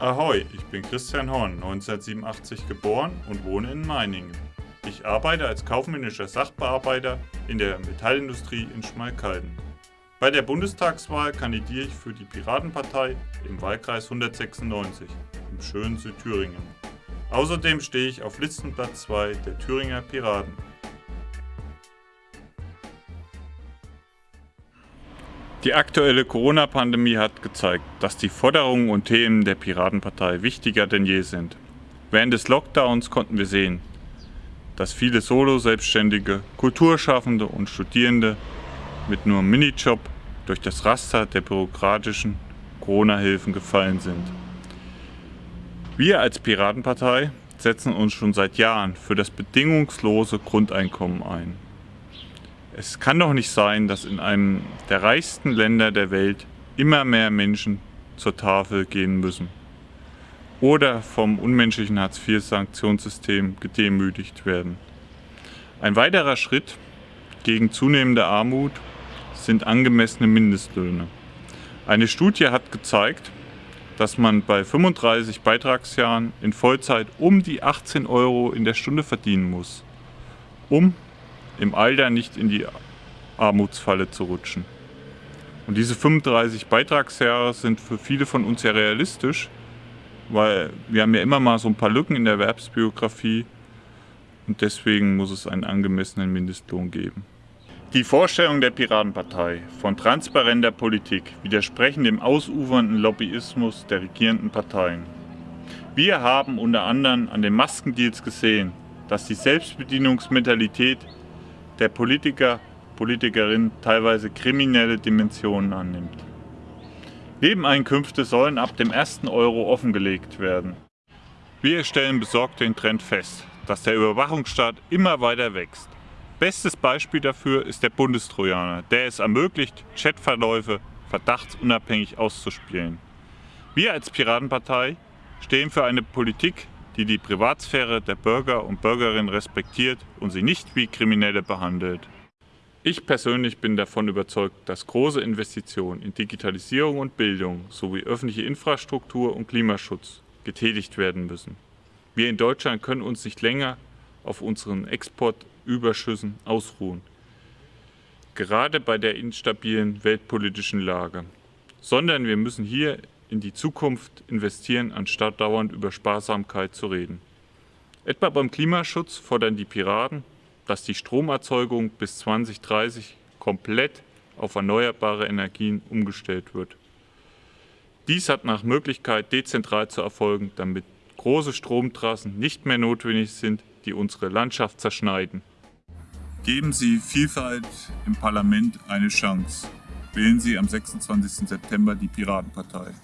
Ahoi, ich bin Christian Horn, 1987 geboren und wohne in Meiningen. Ich arbeite als kaufmännischer Sachbearbeiter in der Metallindustrie in Schmalkalden. Bei der Bundestagswahl kandidiere ich für die Piratenpartei im Wahlkreis 196 im schönen Südthüringen. Außerdem stehe ich auf Listenplatz 2 der Thüringer Piraten. Die aktuelle Corona-Pandemie hat gezeigt, dass die Forderungen und Themen der Piratenpartei wichtiger denn je sind. Während des Lockdowns konnten wir sehen, dass viele Solo-Selbstständige, Kulturschaffende und Studierende mit nur einem Minijob durch das Raster der bürokratischen Corona-Hilfen gefallen sind. Wir als Piratenpartei setzen uns schon seit Jahren für das bedingungslose Grundeinkommen ein. Es kann doch nicht sein, dass in einem der reichsten Länder der Welt immer mehr Menschen zur Tafel gehen müssen oder vom unmenschlichen Hartz-IV-Sanktionssystem gedemütigt werden. Ein weiterer Schritt gegen zunehmende Armut sind angemessene Mindestlöhne. Eine Studie hat gezeigt, dass man bei 35 Beitragsjahren in Vollzeit um die 18 Euro in der Stunde verdienen muss, um im Alter nicht in die Armutsfalle zu rutschen. Und diese 35 Beitragsjahre sind für viele von uns ja realistisch, weil wir haben ja immer mal so ein paar Lücken in der Erwerbsbiografie und deswegen muss es einen angemessenen Mindestlohn geben. Die Vorstellung der Piratenpartei von transparenter Politik widersprechen dem ausufernden Lobbyismus der regierenden Parteien. Wir haben unter anderem an den Maskendeals gesehen, dass die Selbstbedienungsmentalität der Politiker, Politikerin teilweise kriminelle Dimensionen annimmt. Nebeneinkünfte sollen ab dem ersten Euro offengelegt werden. Wir stellen besorgt den Trend fest, dass der Überwachungsstaat immer weiter wächst. Bestes Beispiel dafür ist der Bundestrojaner, der es ermöglicht, Chatverläufe verdachtsunabhängig auszuspielen. Wir als Piratenpartei stehen für eine Politik, die die Privatsphäre der Bürger und Bürgerinnen respektiert und sie nicht wie Kriminelle behandelt. Ich persönlich bin davon überzeugt, dass große Investitionen in Digitalisierung und Bildung sowie öffentliche Infrastruktur und Klimaschutz getätigt werden müssen. Wir in Deutschland können uns nicht länger auf unseren Exportüberschüssen ausruhen, gerade bei der instabilen weltpolitischen Lage, sondern wir müssen hier in die Zukunft investieren, anstatt dauernd über Sparsamkeit zu reden. Etwa beim Klimaschutz fordern die Piraten, dass die Stromerzeugung bis 2030 komplett auf erneuerbare Energien umgestellt wird. Dies hat nach Möglichkeit dezentral zu erfolgen, damit große Stromtrassen nicht mehr notwendig sind, die unsere Landschaft zerschneiden. Geben Sie Vielfalt im Parlament eine Chance. Wählen Sie am 26. September die Piratenpartei.